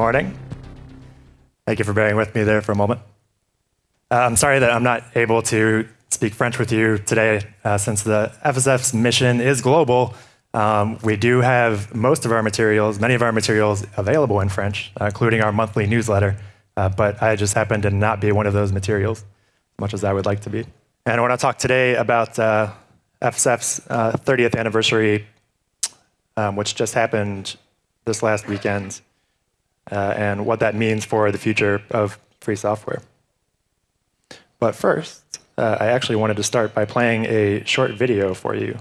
morning. Thank you for bearing with me there for a moment. Uh, I'm sorry that I'm not able to speak French with you today uh, since the FSF's mission is global. Um, we do have most of our materials, many of our materials available in French, uh, including our monthly newsletter, uh, but I just happen to not be one of those materials, as much as I would like to be. And I want to talk today about uh, FSF's 30th uh, anniversary, um, which just happened this last weekend, and what that means for the future of free software. But first, uh, I actually wanted to start by playing a short video for you.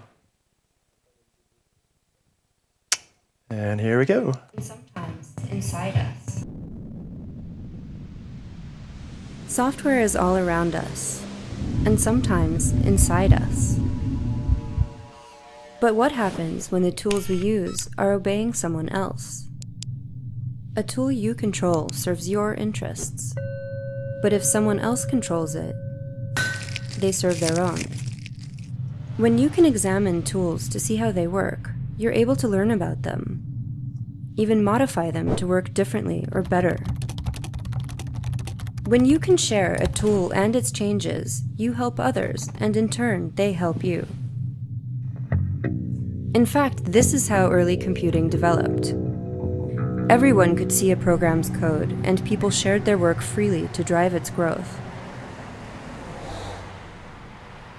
And here we go. Sometimes inside us. Software is all around us, and sometimes inside us. But what happens when the tools we use are obeying someone else? A tool you control serves your interests. But if someone else controls it, they serve their own. When you can examine tools to see how they work, you're able to learn about them, even modify them to work differently or better. When you can share a tool and its changes, you help others, and in turn, they help you. In fact, this is how early computing developed. Everyone could see a program's code, and people shared their work freely to drive its growth.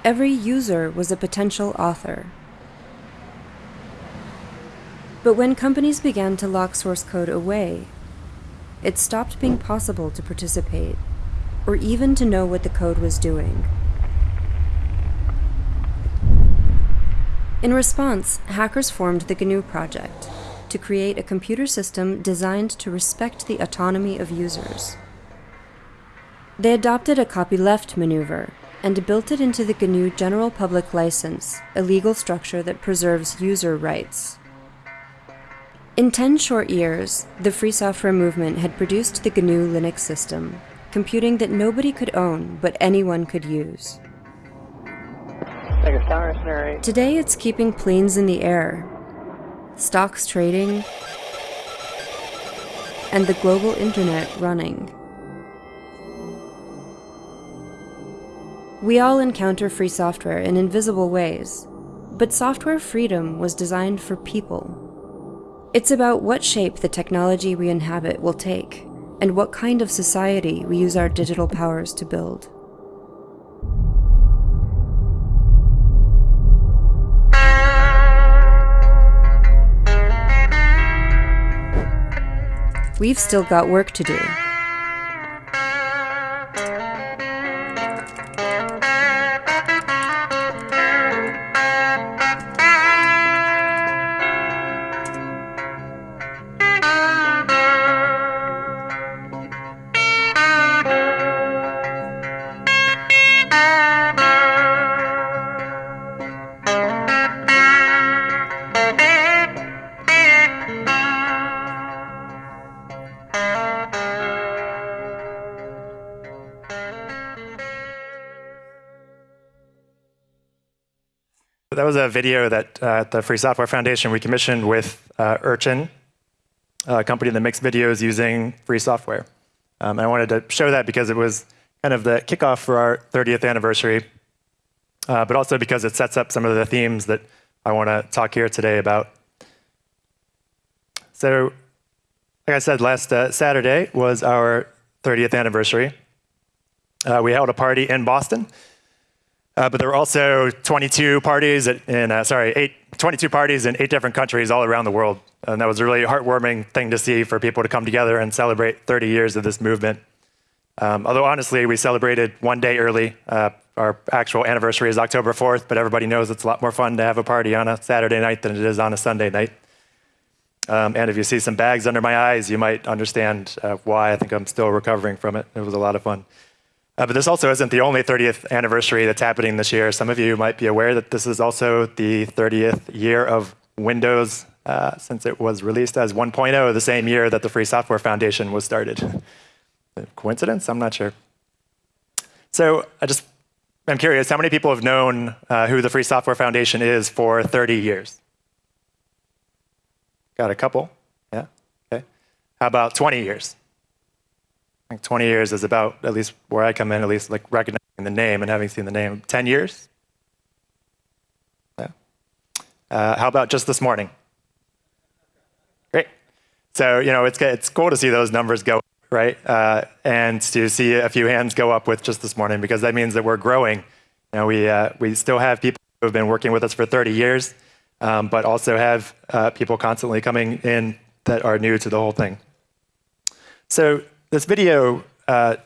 Every user was a potential author. But when companies began to lock source code away, it stopped being possible to participate, or even to know what the code was doing. In response, hackers formed the GNU project, to create a computer system designed to respect the autonomy of users. They adopted a copyleft maneuver and built it into the GNU General Public License, a legal structure that preserves user rights. In 10 short years, the free software movement had produced the GNU Linux system, computing that nobody could own but anyone could use. Today it's keeping planes in the air, stocks trading, and the global internet running. We all encounter free software in invisible ways, but software freedom was designed for people. It's about what shape the technology we inhabit will take, and what kind of society we use our digital powers to build. We've still got work to do. Was a video that uh, at the Free Software Foundation we commissioned with uh, Urchin, a company that makes videos using free software. Um, and I wanted to show that because it was kind of the kickoff for our 30th anniversary, uh, but also because it sets up some of the themes that I want to talk here today about. So, like I said, last uh, Saturday was our 30th anniversary. Uh, we held a party in Boston. Uh, but there were also 22 parties in, uh, sorry, eight, 22 parties in eight different countries all around the world. And that was a really heartwarming thing to see for people to come together and celebrate 30 years of this movement. Um, although honestly, we celebrated one day early. Uh, our actual anniversary is October 4th, but everybody knows it's a lot more fun to have a party on a Saturday night than it is on a Sunday night. Um, and if you see some bags under my eyes, you might understand uh, why I think I'm still recovering from it. It was a lot of fun. Uh, but this also isn't the only 30th anniversary that's happening this year. Some of you might be aware that this is also the 30th year of Windows uh, since it was released as 1.0 the same year that the Free Software Foundation was started. Coincidence? I'm not sure. So I just, I'm curious, how many people have known uh, who the Free Software Foundation is for 30 years? Got a couple, yeah, okay. How about 20 years? Think 20 years is about, at least where I come in, at least like recognizing the name and having seen the name. 10 years? Yeah. Uh, how about just this morning? Great. So, you know, it's, it's cool to see those numbers go, right? Uh, and to see a few hands go up with just this morning because that means that we're growing. You know, we, uh, we still have people who have been working with us for 30 years, um, but also have uh, people constantly coming in that are new to the whole thing. So this video, uh,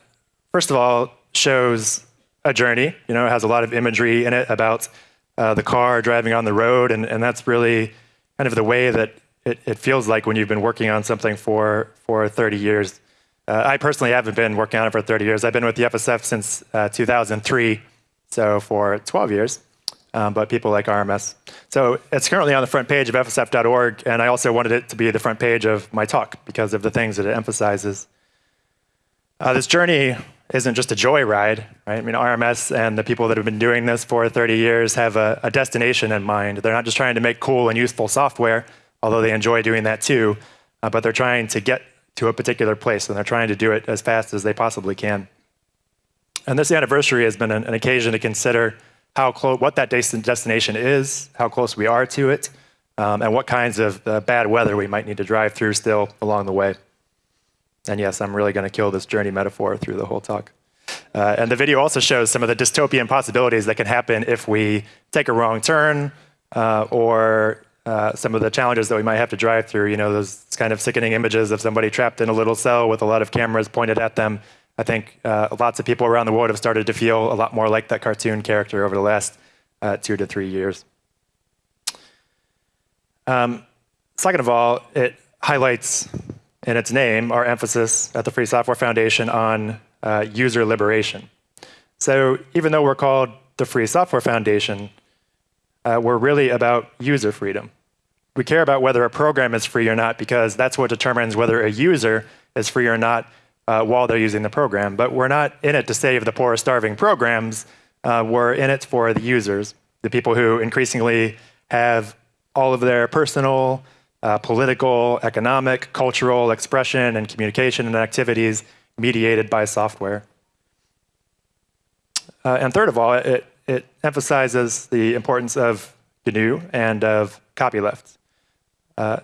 first of all, shows a journey. You know, it has a lot of imagery in it about uh, the car driving on the road, and, and that's really kind of the way that it, it, feels like when you've been working on something for, for 30 years. Uh, I personally haven't been working on it for 30 years. I've been with the FSF since uh, 2003, so for 12 years um, but people like RMS. So it's currently on the front page of FSF.org, and I also wanted it to be the front page of my talk because of the things that it emphasizes. Uh, this journey isn't just a joyride, right? I mean, RMS and the people that have been doing this for 30 years have a, a destination in mind. They're not just trying to make cool and useful software, although they enjoy doing that too, uh, but they're trying to get to a particular place, and they're trying to do it as fast as they possibly can. And this anniversary has been an, an occasion to consider how close, what that destination is, how close we are to it, um, and what kinds of uh, bad weather we might need to drive through still along the way. And yes, I'm really going to kill this journey metaphor through the whole talk. Uh, and the video also shows some of the dystopian possibilities that can happen if we take a wrong turn uh, or uh, some of the challenges that we might have to drive through. You know, those kind of sickening images of somebody trapped in a little cell with a lot of cameras pointed at them I think uh, lots of people around the world have started to feel a lot more like that cartoon character over the last uh, two to three years. Um, second of all, it highlights in its name our emphasis at the Free Software Foundation on uh, user liberation. So even though we're called the Free Software Foundation, uh, we're really about user freedom. We care about whether a program is free or not because that's what determines whether a user is free or not uh, while they're using the program. But we're not in it to save the poor, starving programs. Uh, we're in it for the users, the people who increasingly have all of their personal, uh, political, economic, cultural expression and communication and activities mediated by software. Uh, and third of all, it, it emphasizes the importance of GNU and of copyleft. Uh,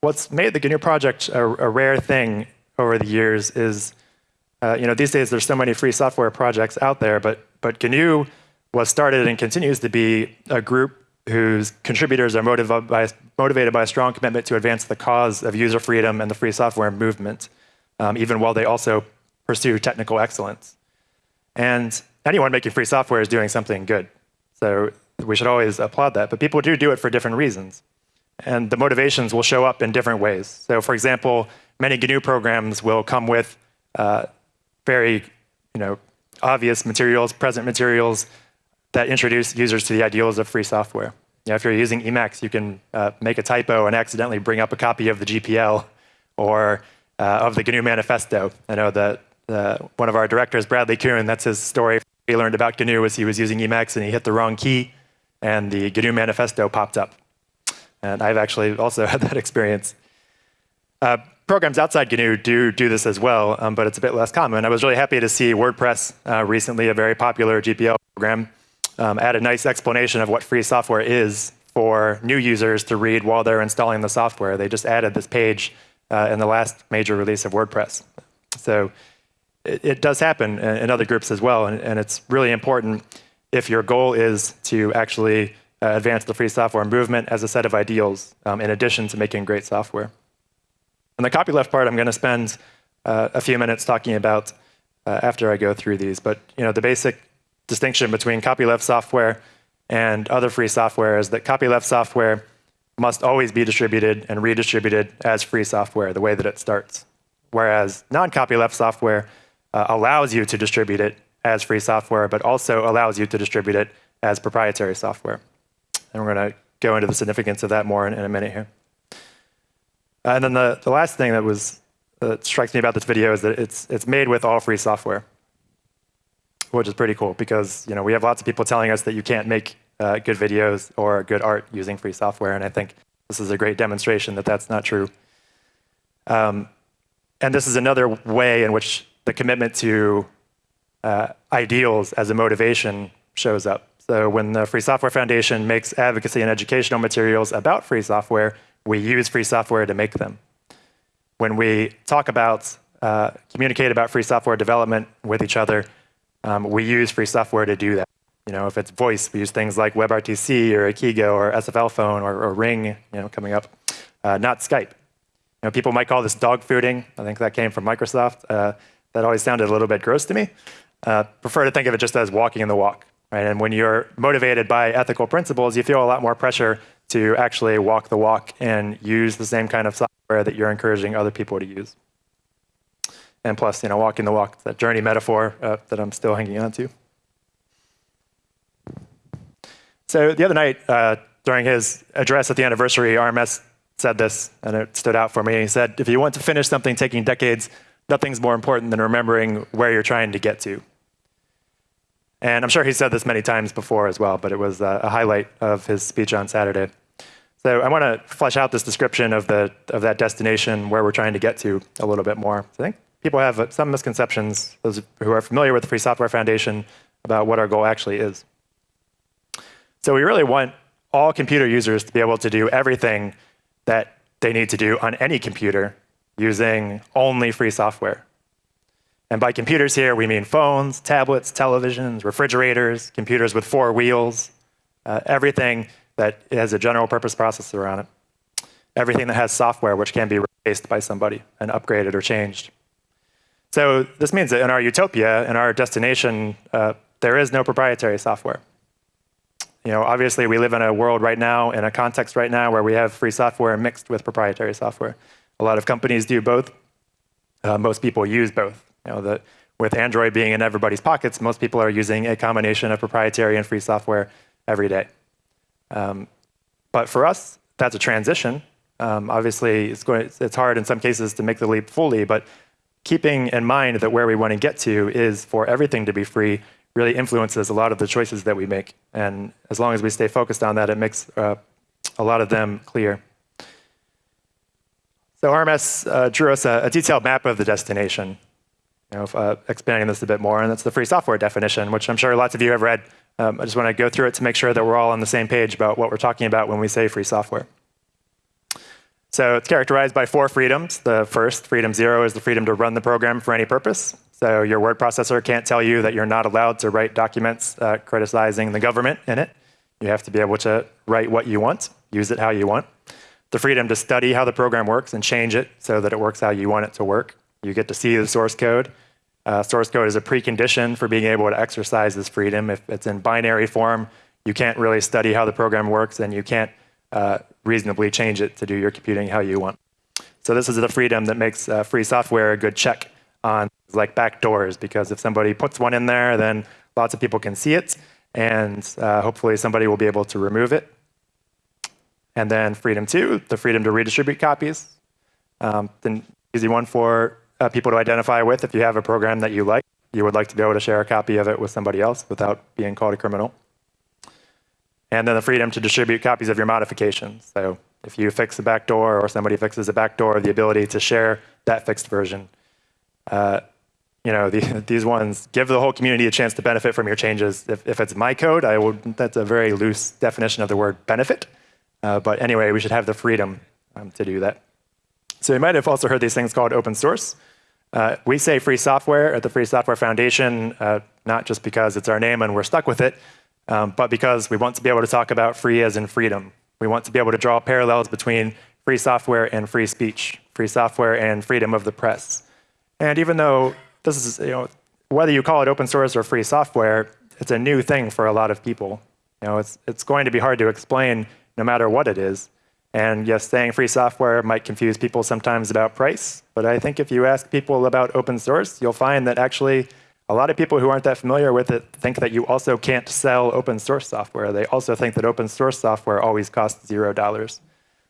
what's made the GNU project a, a rare thing over the years is, uh, you know, these days there's so many free software projects out there, but, but GNU was started and continues to be a group whose contributors are motivated by, motivated by a strong commitment to advance the cause of user freedom and the free software movement, um, even while they also pursue technical excellence. And anyone making free software is doing something good. So we should always applaud that. But people do do it for different reasons. And the motivations will show up in different ways. So for example, many GNU programs will come with uh, very you know, obvious materials, present materials that introduce users to the ideals of free software. You know, if you're using Emacs, you can uh, make a typo and accidentally bring up a copy of the GPL or uh, of the GNU manifesto. I know that one of our directors, Bradley Kuhn, that's his story. He learned about GNU was he was using Emacs and he hit the wrong key and the GNU manifesto popped up. And I've actually also had that experience. Uh, programs outside GNU do do this as well, um, but it's a bit less common. I was really happy to see WordPress uh, recently, a very popular GPL program, um, add a nice explanation of what free software is for new users to read while they're installing the software. They just added this page uh, in the last major release of WordPress. So it, it does happen in, other groups as well, and, and, it's really important if your goal is to actually uh, advance the free software movement as a set of ideals um, in addition to making great software. And the copyleft part, I'm going to spend uh, a few minutes talking about uh, after I go through these. But you know, the basic distinction between copyleft software and other free software is that copyleft software must always be distributed and redistributed as free software, the way that it starts. Whereas non-copyleft software uh, allows you to distribute it as free software, but also allows you to distribute it as proprietary software. And we're going to go into the significance of that more in, in a minute here. And then the, the last thing that was that strikes me about this video is that it's it's made with all free software, which is pretty cool because you know we have lots of people telling us that you can't make uh, good videos or good art using free software, and I think this is a great demonstration that that's not true. Um, and this is another way in which the commitment to uh, ideals as a motivation shows up. So when the Free Software Foundation makes advocacy and educational materials about free software, we use free software to make them. When we talk about, uh, communicate about free software development with each other, um, we use free software to do that. You know, if it's voice, we use things like WebRTC or Ekiga or SFL phone or, or Ring, you know, coming up, uh, not Skype. You know, people might call this dog fooding. I think that came from Microsoft. Uh, that always sounded a little bit gross to me. Uh, prefer to think of it just as walking in the walk. Right? And when you're motivated by ethical principles, you feel a lot more pressure to actually walk the walk and use the same kind of software that you're encouraging other people to use. And plus, you know, walking the walk, that journey metaphor uh, that I'm still hanging on to. So the other night, uh, during his address at the anniversary, RMS said this, and it stood out for me. He said, if you want to finish something taking decades, nothing's more important than remembering where you're trying to get to. And I'm sure he said this many times before as well, but it was a highlight of his speech on Saturday. So I want to flesh out this description of, the, of that destination where we're trying to get to a little bit more. I think people have some misconceptions, those who are familiar with the Free Software Foundation, about what our goal actually is. So we really want all computer users to be able to do everything that they need to do on any computer using only free software. And by computers here, we mean phones, tablets, televisions, refrigerators, computers with four wheels, uh, everything that has a general purpose processor on it. Everything that has software which can be replaced by somebody and upgraded or changed. So this means that in our utopia, in our destination, uh, there is no proprietary software. You know, obviously, we live in a world right now, in a context right now, where we have free software mixed with proprietary software. A lot of companies do both. Uh, most people use both. You know, the, with Android being in everybody's pockets, most people are using a combination of proprietary and free software every day. Um, but for us, that's a transition. Um, obviously, it's, going, it's hard in some cases to make the leap fully, but keeping in mind that where we want to get to is for everything to be free really influences a lot of the choices that we make. And as long as we stay focused on that, it makes uh, a lot of them clear. So RMS uh, drew us a, a, detailed map of the destination, you know, uh, expanding this a bit more, and that's the free software definition, which I'm sure lots of you have read. Um, I just want to go through it to make sure that we're all on the same page about what we're talking about when we say free software. So it's characterized by four freedoms. The first, freedom zero, is the freedom to run the program for any purpose. So your word processor can't tell you that you're not allowed to write documents uh, criticizing the government in it. You have to be able to write what you want, use it how you want. The freedom to study how the program works and change it so that it works how you want it to work. You get to see the source code. Uh, source code is a precondition for being able to exercise this freedom. If it's in binary form, you can't really study how the program works and you can't uh, reasonably change it to do your computing how you want. So this is the freedom that makes uh, free software a good check on like backdoors, because if somebody puts one in there, then lots of people can see it, and uh, hopefully somebody will be able to remove it. And then freedom two, the freedom to redistribute copies. Um, the easy one for uh, people to identify with if you have a program that you like. You would like to be able to share a copy of it with somebody else without being called a criminal. And then the freedom to distribute copies of your modifications. So if you fix a backdoor or somebody fixes a backdoor, the ability to share that fixed version uh, you know, the, these ones give the whole community a chance to benefit from your changes. If, if it's my code, I would, that's a very loose definition of the word benefit. Uh, but anyway, we should have the freedom um, to do that. So you might have also heard these things called open source. Uh, we say free software at the Free Software Foundation, uh, not just because it's our name and we're stuck with it, um, but because we want to be able to talk about free as in freedom. We want to be able to draw parallels between free software and free speech, free software and freedom of the press. And even though this is, you know, whether you call it open source or free software, it's a new thing for a lot of people. You know, it's, it's going to be hard to explain no matter what it is. And yes, saying free software might confuse people sometimes about price, but I think if you ask people about open source, you'll find that actually a lot of people who aren't that familiar with it think that you also can't sell open source software. They also think that open source software always costs zero dollars.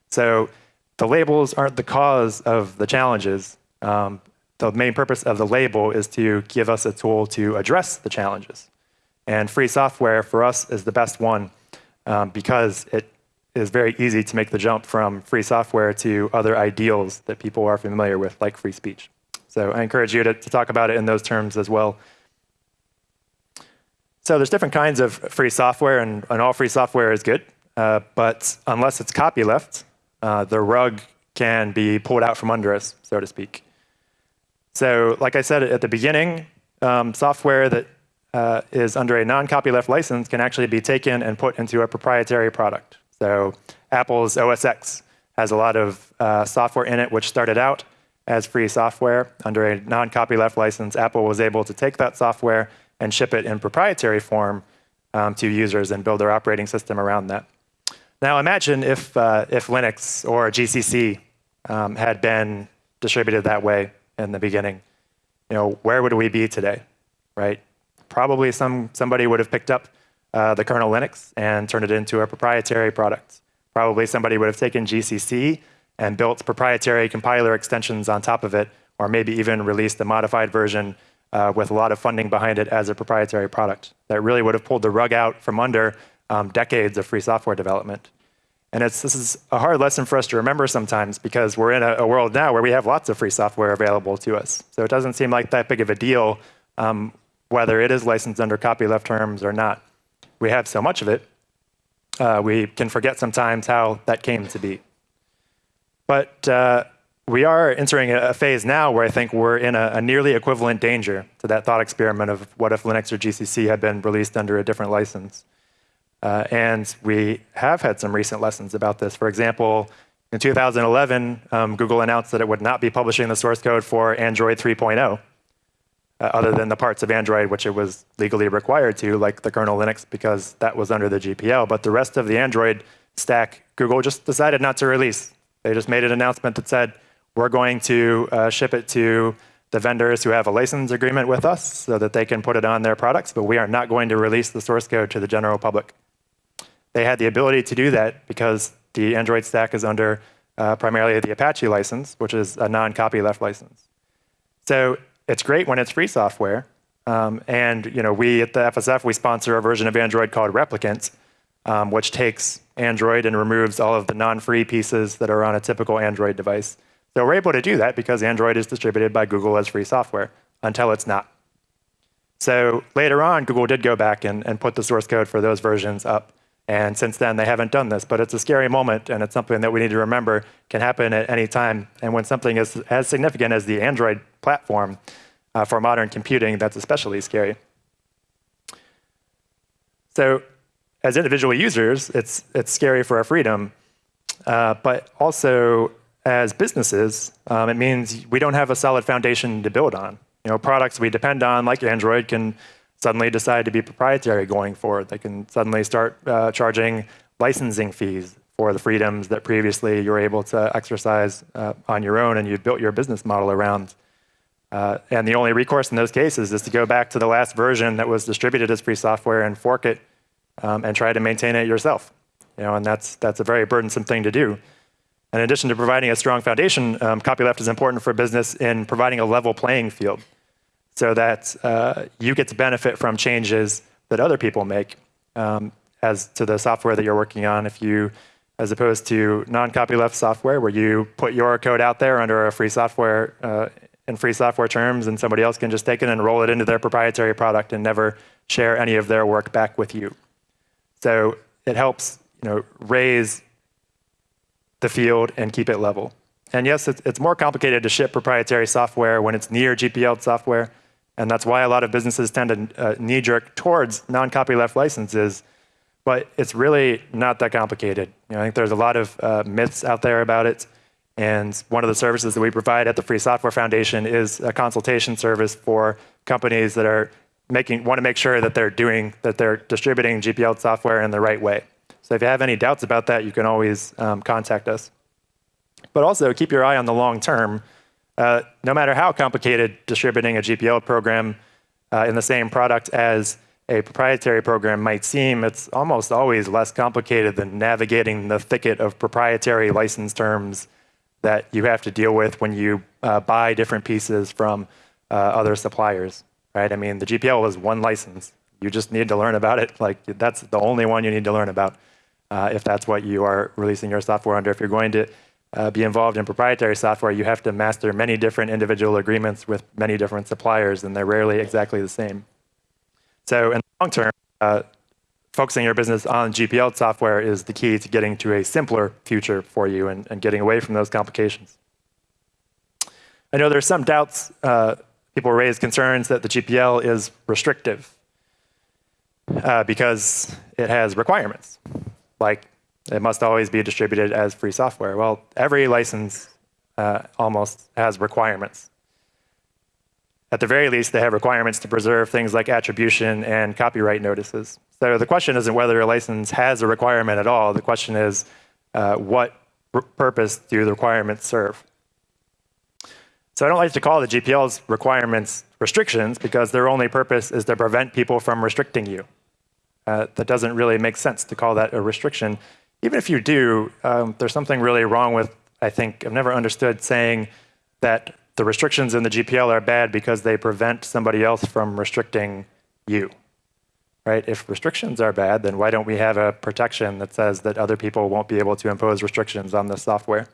So the labels aren't the cause of the challenges. Um, the main purpose of the label is to give us a tool to address the challenges. And free software for us is the best one um, because it is very easy to make the jump from free software to other ideals that people are familiar with, like free speech. So I encourage you to, to talk about it in those terms as well. So there's different kinds of free software, and, and all free software is good. Uh, but unless it's copyleft, uh, the rug can be pulled out from under us, so to speak. So like I said at the beginning, um, software that uh, is under a non-copyleft license can actually be taken and put into a proprietary product. So Apple's OS X has a lot of uh, software in it which started out as free software. Under a non-copyleft license, Apple was able to take that software and ship it in proprietary form um, to users and build their operating system around that. Now imagine if, uh, if Linux or GCC um, had been distributed that way in the beginning. You know, where would we be today, right? Probably some, somebody would have picked up uh, the kernel Linux and turned it into a proprietary product. Probably somebody would have taken GCC and built proprietary compiler extensions on top of it, or maybe even released a modified version uh, with a lot of funding behind it as a proprietary product. That really would have pulled the rug out from under um, decades of free software development. And this is a hard lesson for us to remember sometimes because we're in a, a, world now where we have lots of free software available to us. So it doesn't seem like that big of a deal um, whether it is licensed under copyleft terms or not. We have so much of it, uh, we can forget sometimes how that came to be. But uh, we are entering a phase now where I think we're in a, a, nearly equivalent danger to that thought experiment of what if Linux or GCC had been released under a different license. Uh, and we have had some recent lessons about this. For example, in 2011, um, Google announced that it would not be publishing the source code for Android 3.0, uh, other than the parts of Android which it was legally required to, like the kernel Linux, because that was under the GPL. But the rest of the Android stack, Google just decided not to release. They just made an announcement that said, we're going to uh, ship it to the vendors who have a license agreement with us so that they can put it on their products, but we are not going to release the source code to the general public. They had the ability to do that because the Android stack is under uh, primarily the Apache license, which is a non-copyleft license. So it's great when it's free software. Um, and you know, we at the FSF, we sponsor a version of Android called Replicant, um, which takes Android and removes all of the non-free pieces that are on a typical Android device. So we're able to do that because Android is distributed by Google as free software until it's not. So later on, Google did go back and, and put the source code for those versions up. And since then, they haven't done this. But it's a scary moment, and it's something that we need to remember can happen at any time. And when something is as significant as the Android platform uh, for modern computing, that's especially scary. So as individual users, it's, it's scary for our freedom. Uh, but also, as businesses, um, it means we don't have a solid foundation to build on. You know, products we depend on, like Android, can suddenly decide to be proprietary going forward. They can suddenly start uh, charging licensing fees for the freedoms that previously you were able to exercise uh, on your own and you built your business model around. Uh, and the only recourse in those cases is to go back to the last version that was distributed as free software and fork it um, and try to maintain it yourself. You know, and that's, that's a very burdensome thing to do. In addition to providing a strong foundation, um, copyleft is important for business in providing a level playing field so that uh, you get to benefit from changes that other people make um, as to the software that you're working on. If you, as opposed to non-copyleft software, where you put your code out there under a free software uh, in free software terms, and somebody else can just take it and roll it into their proprietary product and never share any of their work back with you. So it helps, you know, raise the field and keep it level. And yes, it's, it's more complicated to ship proprietary software when it's near GPL software. And that's why a lot of businesses tend to uh, knee jerk towards non copyleft licenses. But it's really not that complicated. You know, I think there's a lot of uh, myths out there about it. And one of the services that we provide at the Free Software Foundation is a consultation service for companies that are making want to make sure that they're doing that they're distributing GPL software in the right way. So if you have any doubts about that, you can always um, contact us. But also keep your eye on the long term. Uh, no matter how complicated distributing a GPL program uh, in the same product as a proprietary program might seem, it's almost always less complicated than navigating the thicket of proprietary license terms that you have to deal with when you uh, buy different pieces from uh, other suppliers. Right? I mean, the GPL is one license. You just need to learn about it. Like that's the only one you need to learn about uh, if that's what you are releasing your software under. If you're going to uh, be involved in proprietary software, you have to master many different individual agreements with many different suppliers, and they're rarely exactly the same. So in the long term, uh, focusing your business on GPL software is the key to getting to a simpler future for you and, and getting away from those complications. I know there's some doubts. Uh, people raise concerns that the GPL is restrictive uh, because it has requirements, like it must always be distributed as free software. Well, every license uh, almost has requirements. At the very least, they have requirements to preserve things like attribution and copyright notices. So the question isn't whether a license has a requirement at all. The question is, uh, what purpose do the requirements serve? So I don't like to call the GPL's requirements restrictions because their only purpose is to prevent people from restricting you. Uh, that doesn't really make sense to call that a restriction. Even if you do, um, there's something really wrong with, I think, I've never understood saying that the restrictions in the GPL are bad because they prevent somebody else from restricting you. Right? If restrictions are bad, then why don't we have a protection that says that other people won't be able to impose restrictions on the software?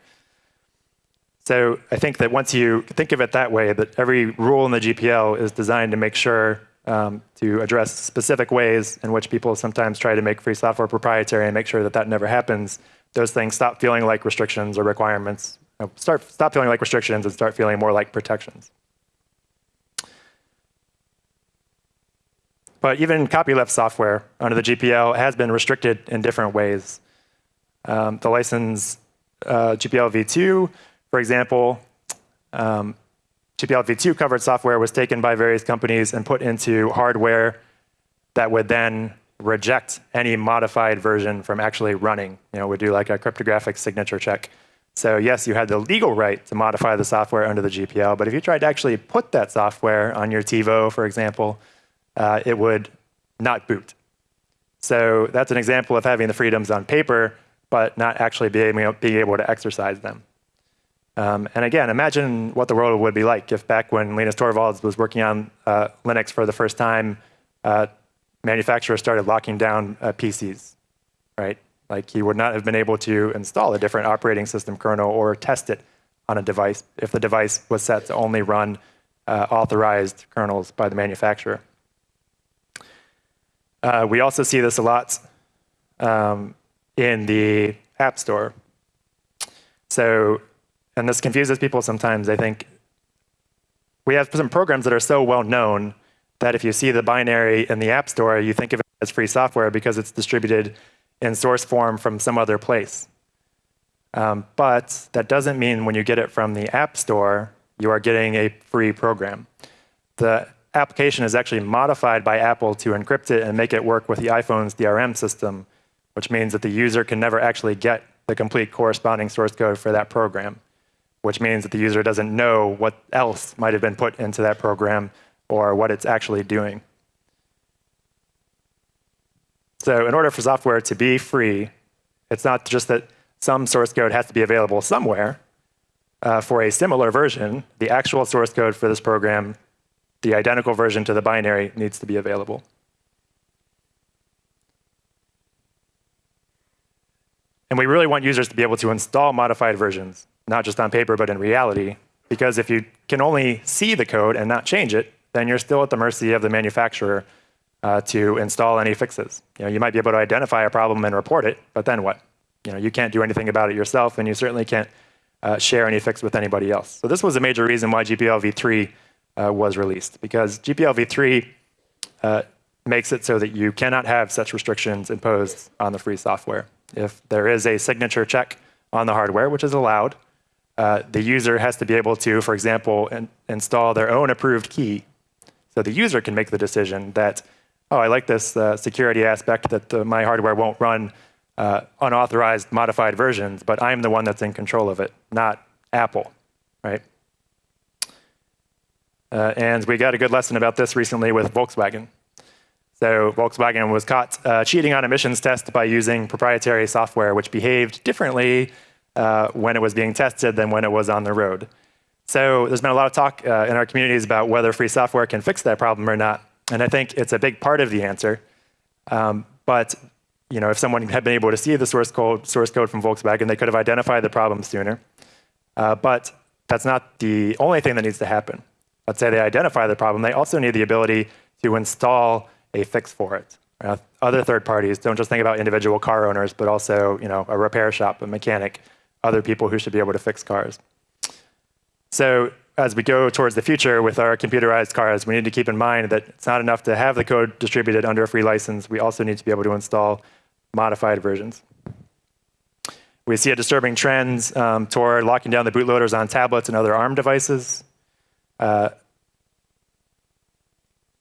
So I think that once you think of it that way, that every rule in the GPL is designed to make sure um, to address specific ways in which people sometimes try to make free software proprietary and make sure that that never happens, those things stop feeling like restrictions or requirements start, stop feeling like restrictions and start feeling more like protections. But even copyleft software under the GPL has been restricted in different ways. Um, the license uh, GPL v2, for example, um, GPL v2 covered software was taken by various companies and put into hardware that would then reject any modified version from actually running. You know, would do like a cryptographic signature check. So yes, you had the legal right to modify the software under the GPL, but if you tried to actually put that software on your TiVo, for example, uh, it would not boot. So that's an example of having the freedoms on paper, but not actually being able to exercise them. Um, and again, imagine what the world would be like if back when Linus Torvalds was working on uh, Linux for the first time, uh, manufacturers started locking down uh, PCs, right? Like he would not have been able to install a different operating system kernel or test it on a device if the device was set to only run uh, authorized kernels by the manufacturer. Uh, we also see this a lot um, in the App Store. So, and this confuses people sometimes, I think. We have some programs that are so well known that if you see the binary in the App Store, you think of it as free software because it's distributed in source form from some other place. Um, but that doesn't mean when you get it from the App Store, you are getting a free program. The application is actually modified by Apple to encrypt it and make it work with the iPhone's DRM system, which means that the user can never actually get the complete corresponding source code for that program, which means that the user doesn't know what else might have been put into that program or what it's actually doing. So in order for software to be free, it's not just that some source code has to be available somewhere. Uh, for a similar version, the actual source code for this program, the identical version to the binary, needs to be available. And we really want users to be able to install modified versions, not just on paper, but in reality. Because if you can only see the code and not change it, then you're still at the mercy of the manufacturer uh, to install any fixes. You, know, you might be able to identify a problem and report it, but then what? You, know, you can't do anything about it yourself, and you certainly can't uh, share any fix with anybody else. So this was a major reason why GPL v3 uh, was released, because GPL v3 uh, makes it so that you cannot have such restrictions imposed on the free software. If there is a signature check on the hardware, which is allowed, uh, the user has to be able to, for example, in install their own approved key. So the user can make the decision that oh, I like this uh, security aspect that uh, my hardware won't run uh, unauthorized modified versions, but I'm the one that's in control of it, not Apple, right? Uh, and we got a good lesson about this recently with Volkswagen. So Volkswagen was caught uh, cheating on emissions tests by using proprietary software, which behaved differently uh, when it was being tested than when it was on the road. So there's been a lot of talk in our communities about whether free software can fix that problem or not. And I think it's a big part of the answer. Um, but you know, if someone had been able to see the source code, source code from Volkswagen, they could have identified the problem sooner. Uh, but that's not the only thing that needs to happen. Let's say they identify the problem. They also need the ability to install a fix for it. Uh, other third parties don't just think about individual car owners, but also you know, a repair shop, a mechanic, other people who should be able to fix cars. So as we go towards the future with our computerized cars, we need to keep in mind that it's not enough to have the code distributed under a free license. We also need to be able to install modified versions. We see a disturbing trend um, toward locking down the bootloaders on tablets and other ARM devices. Uh,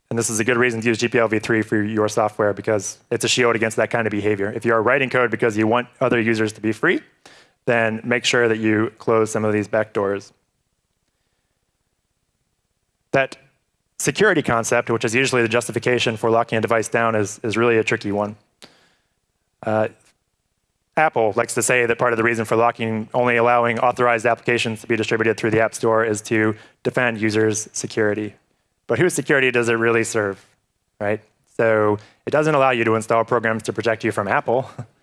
and this is a good reason to use GPL v3 for your software because it's a shield against that kind of behavior. If you are writing code because you want other users to be free, then make sure that you close some of these backdoors. That security concept, which is usually the justification for locking a device down, is, is really a tricky one. Uh, Apple likes to say that part of the reason for locking, only allowing authorized applications to be distributed through the App Store is to defend users' security. But whose security does it really serve, right? So it doesn't allow you to install programs to protect you from Apple,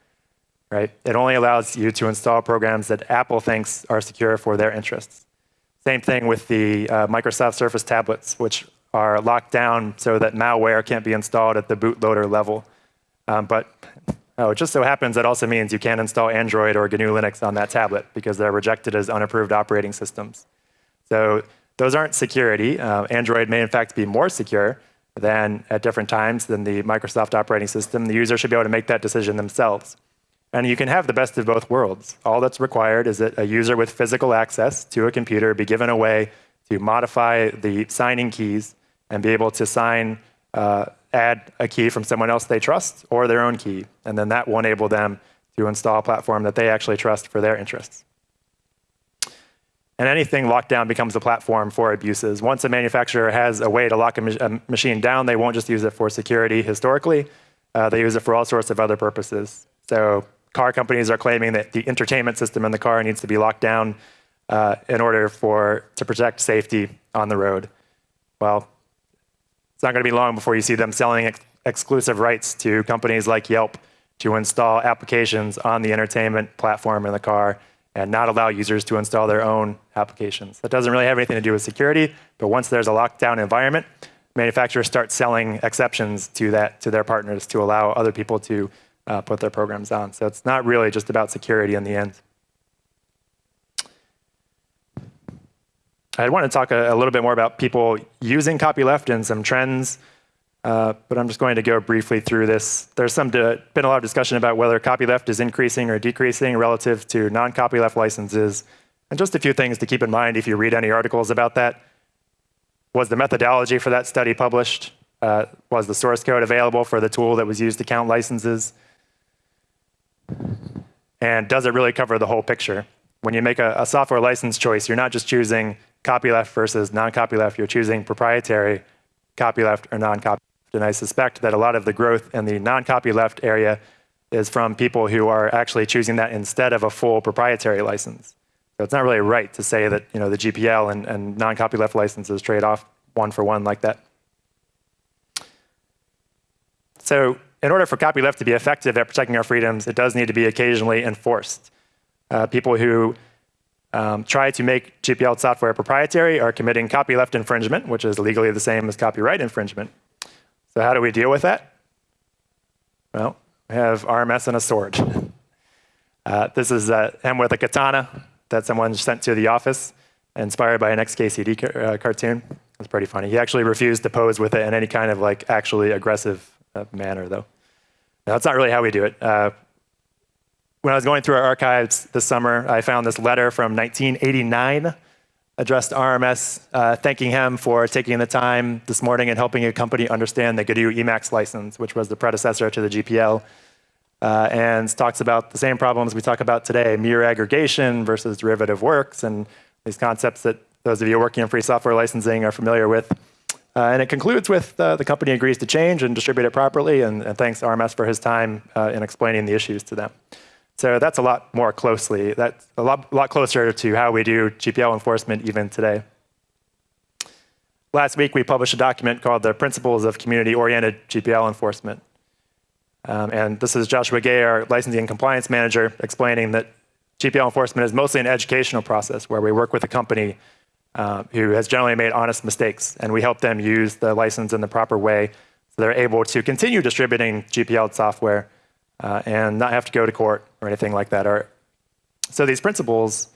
right? It only allows you to install programs that Apple thinks are secure for their interests. Same thing with the uh, Microsoft Surface tablets, which are locked down so that malware can't be installed at the bootloader level. Um, but oh, it just so happens that also means you can't install Android or GNU Linux on that tablet because they're rejected as unapproved operating systems. So those aren't security. Uh, Android may in fact be more secure than at different times than the Microsoft operating system. The user should be able to make that decision themselves. And you can have the best of both worlds. All that's required is that a user with physical access to a computer be given a way to modify the signing keys and be able to sign, uh, add a key from someone else they trust or their own key. And then that will enable them to install a platform that they actually trust for their interests. And anything locked down becomes a platform for abuses. Once a manufacturer has a way to lock a, ma a machine down, they won't just use it for security historically. Uh, they use it for all sorts of other purposes. So car companies are claiming that the entertainment system in the car needs to be locked down uh, in order for to protect safety on the road. Well, it's not going to be long before you see them selling ex exclusive rights to companies like Yelp to install applications on the entertainment platform in the car and not allow users to install their own applications. That doesn't really have anything to do with security, but once there's a lockdown environment, manufacturers start selling exceptions to that to their partners to allow other people to uh, put their programs on. So it's not really just about security in the end. I want to talk a, a little bit more about people using copyleft and some trends, uh, but I'm just going to go briefly through this. There's some been a lot of discussion about whether copyleft is increasing or decreasing relative to non-copyleft licenses. And just a few things to keep in mind if you read any articles about that. Was the methodology for that study published? Uh, was the source code available for the tool that was used to count licenses? And does it really cover the whole picture? When you make a, a software license choice, you're not just choosing copyleft versus non-copyleft, you're choosing proprietary copyleft or non-copyleft. And I suspect that a lot of the growth in the non-copyleft area is from people who are actually choosing that instead of a full proprietary license. So it's not really right to say that you know, the GPL and, and non-copyleft licenses trade off one for one like that. So in order for copyleft to be effective at protecting our freedoms, it does need to be occasionally enforced. Uh, people who um, try to make GPL software proprietary are committing copyleft infringement, which is legally the same as copyright infringement. So how do we deal with that? Well, we have RMS and a sword. Uh, this is uh, him with a katana that someone sent to the office, inspired by an XKCD ca uh, cartoon. It's pretty funny. He actually refused to pose with it in any kind of like actually aggressive manner, though. Now, that's not really how we do it. Uh, when I was going through our archives this summer, I found this letter from 1989 addressed to RMS, uh, thanking him for taking the time this morning and helping a company understand the GNU Emacs license, which was the predecessor to the GPL, uh, and talks about the same problems we talk about today, mere aggregation versus derivative works, and these concepts that those of you working in free software licensing are familiar with. Uh, and it concludes with uh, the company agrees to change and distribute it properly, and, and thanks RMS for his time uh, in explaining the issues to them. So that's a lot more closely, that's a lot, lot closer to how we do GPL enforcement even today. Last week, we published a document called the Principles of Community-Oriented GPL Enforcement. Um, and this is Joshua Gay, our licensing and compliance manager, explaining that GPL enforcement is mostly an educational process where we work with a company uh, who has generally made honest mistakes, and we help them use the license in the proper way so they're able to continue distributing GPL software uh, and not have to go to court or anything like that. Or, so these principles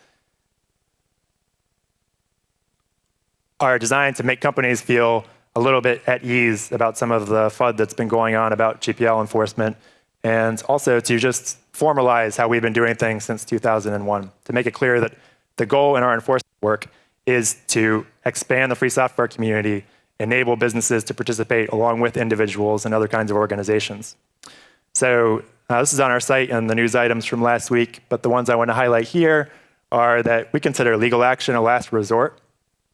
are designed to make companies feel a little bit at ease about some of the FUD that's been going on about GPL enforcement, and also to just formalize how we've been doing things since 2001, to make it clear that the goal in our enforcement work is to expand the free software community, enable businesses to participate along with individuals and other kinds of organizations. So uh, this is on our site and the news items from last week, but the ones I want to highlight here are that we consider legal action a last resort,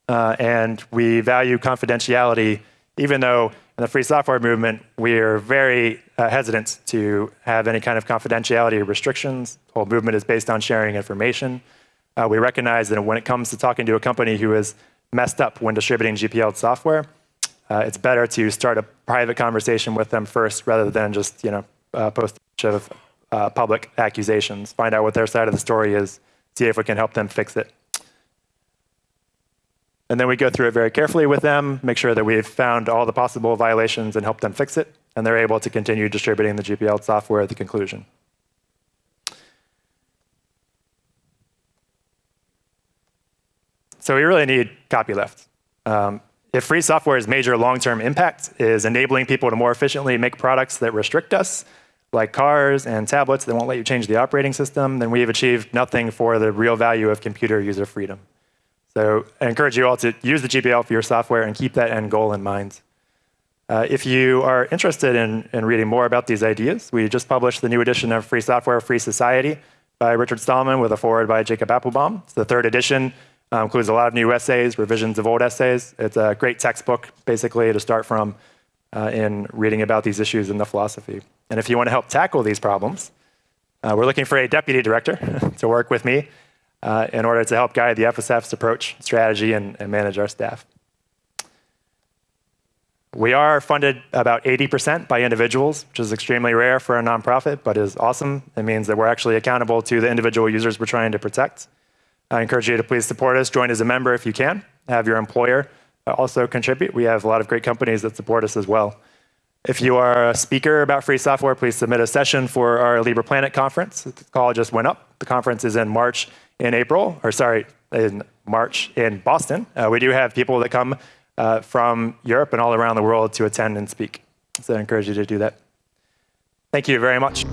uh, and we value confidentiality, even though in the free software movement, we are very uh, hesitant to have any kind of confidentiality restrictions. The whole movement is based on sharing information. Uh, we recognize that when it comes to talking to a company who is messed up when distributing GPL software, uh, it's better to start a private conversation with them first rather than just you know uh, post a bunch of uh, public accusations. Find out what their side of the story is, see if we can help them fix it. And then we go through it very carefully with them, make sure that we've found all the possible violations and help them fix it, and they're able to continue distributing the GPL software at the conclusion. So we really need copyleft. Um, if free software's major long-term impact is enabling people to more efficiently make products that restrict us, like cars and tablets that won't let you change the operating system, then we have achieved nothing for the real value of computer user freedom. So I encourage you all to use the GPL for your software and keep that end goal in mind. Uh, if you are interested in, in reading more about these ideas, we just published the new edition of Free Software, Free Society by Richard Stallman with a foreword by Jacob Appelbaum. It's the third edition. Uh, includes a lot of new essays, revisions of old essays. It's a great textbook, basically, to start from uh, in reading about these issues in the philosophy. And if you want to help tackle these problems, uh, we're looking for a deputy director to work with me uh, in order to help guide the FSF's approach, strategy, and, and manage our staff. We are funded about 80% by individuals, which is extremely rare for a nonprofit, but is awesome. It means that we're actually accountable to the individual users we're trying to protect. I encourage you to please support us. Join as a member if you can. Have your employer uh, also contribute. We have a lot of great companies that support us as well. If you are a speaker about free software, please submit a session for our Libre Planet conference. The call just went up. The conference is in March in April, or sorry, in March in Boston. Uh, we do have people that come uh, from Europe and all around the world to attend and speak. So I encourage you to do that. Thank you very much.